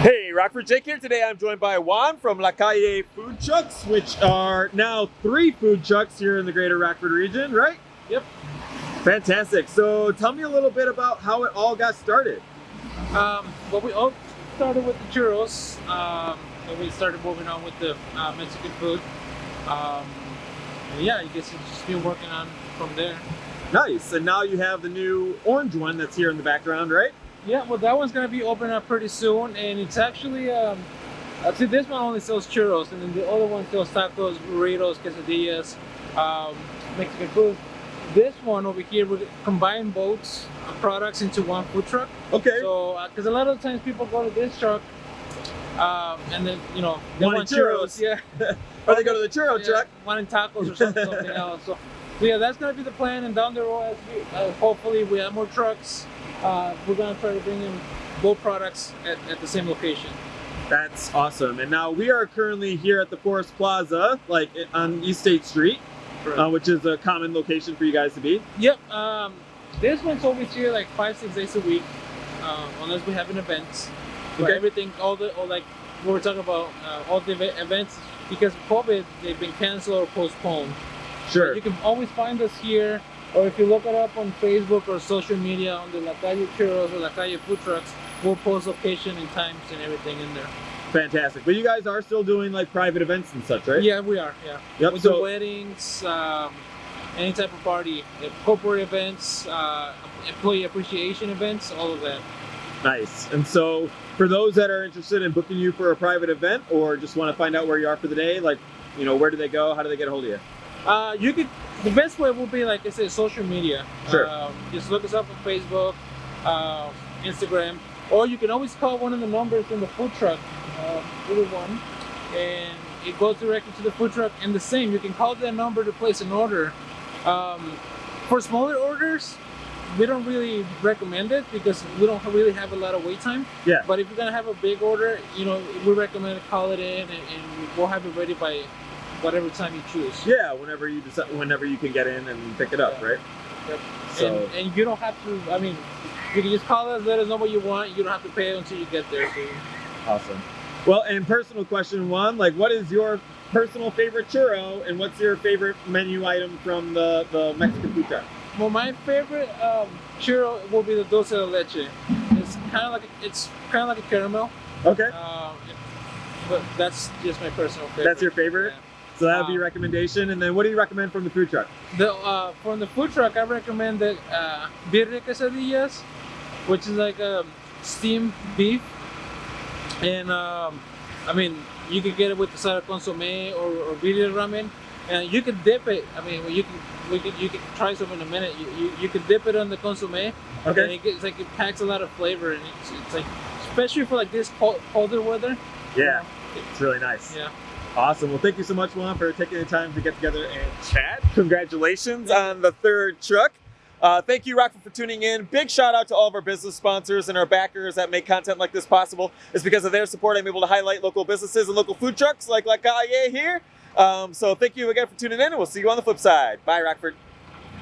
Hey, Rockford Jake here. Today I'm joined by Juan from La Calle Food Trucks, which are now three food trucks here in the greater Rockford region, right? Yep. Fantastic. So tell me a little bit about how it all got started. Um, well, we all started with the churros, um, and we started moving on with the uh, Mexican food. Um, yeah, I guess it's just been working on from there. Nice. And now you have the new orange one that's here in the background, right? Yeah, well, that one's gonna be opening up pretty soon, and it's actually, um, see, this one only sells churros, and then the other one sells tacos, burritos, quesadillas, um, Mexican food. This one over here, we combine both products into one food truck. Okay. So, because a lot of times people go to this truck, um, and then you know they Wanting want churros, churros. yeah, or they go to the churro yeah, truck. wanting tacos or something, something else. So, so yeah, that's gonna be the plan, and down the road, as we, uh, hopefully, we have more trucks. Uh, we're gonna try to bring in both products at, at the same location. That's awesome. And now we are currently here at the Forest Plaza, like on East State Street, uh, which is a common location for you guys to be. Yep. Um, this one's always here like five, six days a week, um, unless we have an event. Okay. everything, all the, all like what we're talking about, uh, all the eve- events because of COVID, they've been canceled or postponed. Sure. You can always find us here, or if you look it up on Facebook or social media on the La Calle Churros or La Calle Food Trucks, we'll post location and times and everything in there. Fantastic. But you guys are still doing like private events and such, right? Yeah, we are. Yeah. Yep. We So do weddings, um, any type of party, uh, corporate events, uh, employee appreciation events, all of that. Nice. And so for those that are interested in booking you for a private event or just want to find out where you are for the day, like, you know, where do they go? How do they get a hold of you? Uh, you could. The best way will be like I said, social media. Sure. Um, just look us up on Facebook, uh, Instagram, or you can always call one of the numbers in the food truck, uh, either one, and it goes directly to the food truck. And the same, you can call that number to place an order. Um, for smaller orders, we don't really recommend it because we don't really have a lot of wait time. Yeah. But if you're gonna have a big order, you know, we recommend to call it in, and, and we'll have it ready by whatever time you choose. Yeah, whenever you decide, whenever you can get in and pick it up, Yeah. right? Yep. So And, and you don't have to. I mean, you can just call us, let us know what you want. You don't have to pay until you get there. So. awesome. Well, and personal question one, like, what is your personal favorite churro, and what's your favorite menu item from the the Mexican food truck? Well, my favorite um, churro will be the dulce de leche. It's kind of like a, it's kind of like a caramel. Okay, Um, but that's just my personal favorite. that's your favorite. So that would be your Um, recommendation. And then, what do you recommend from the food truck? The uh, from the food truck, I recommend the uh, birria quesadillas, which is like a steamed beef, and um, I mean you could get it with the side of consomme or, or birria ramen, and you can dip it. I mean you can we could you can try some in a minute. You, you, you can dip it on the consomme, and Okay, it gets like it packs a lot of flavor, and it's, it's like especially for like this cold, colder weather. you yeah, know, it's really nice. yeah. Awesome. Well, thank you so much, Juan, for taking the time to get together and chat. Congratulations on the third truck. Uh, thank you, Rockford, for tuning in. Big shout out to all of our business sponsors and our backers that make content like this possible. It's because of their support I'm able to highlight local businesses and local food trucks like La Calle here. Um, so thank you again for tuning in, and we'll see you on the flip side. Bye, Rockford.